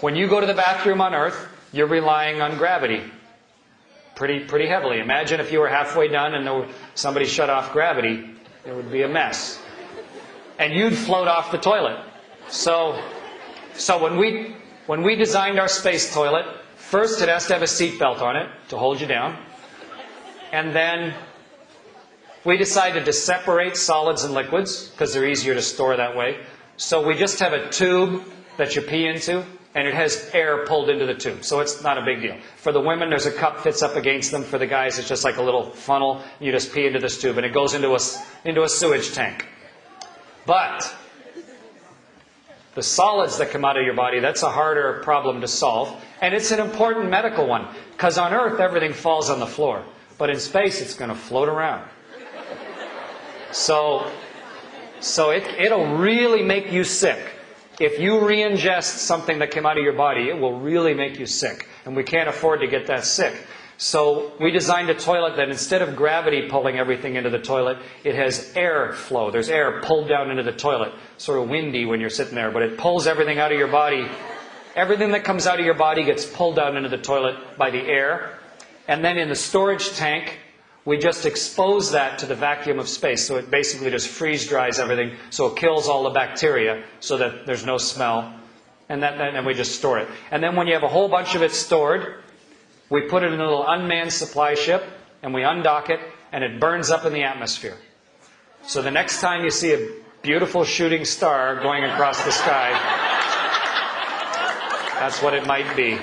When you go to the bathroom on Earth, you're relying on gravity pretty, pretty heavily. Imagine if you were halfway done and there, somebody shut off gravity, it would be a mess. And you'd float off the toilet. So, so when we, when we designed our space toilet, first it has to have a seatbelt on it to hold you down. And then we decided to separate solids and liquids because they're easier to store that way. So we just have a tube that you pee into and it has air pulled into the tube. So it's not a big deal. For the women, there's a cup fits up against them. For the guys, it's just like a little funnel. You just pee into this tube and it goes into a, into a sewage tank. But the solids that come out of your body, that's a harder problem to solve. And it's an important medical one. Because on Earth, everything falls on the floor. But in space, it's going to float around. So, so it, it'll really make you sick. If you re-ingest something that came out of your body, it will really make you sick. And we can't afford to get that sick. So we designed a toilet that instead of gravity pulling everything into the toilet, it has air flow. There's air pulled down into the toilet. Sort of windy when you're sitting there, but it pulls everything out of your body. Everything that comes out of your body gets pulled down into the toilet by the air. And then in the storage tank, we just expose that to the vacuum of space. So it basically just freeze dries everything. So it kills all the bacteria so that there's no smell. And then we just store it. And then when you have a whole bunch of it stored, we put it in a little unmanned supply ship and we undock it and it burns up in the atmosphere. So the next time you see a beautiful shooting star going across the sky, that's what it might be.